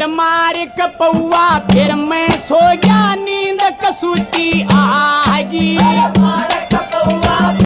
फिर मार कपौआ फिर मैं सो गया नींद कसूती आगी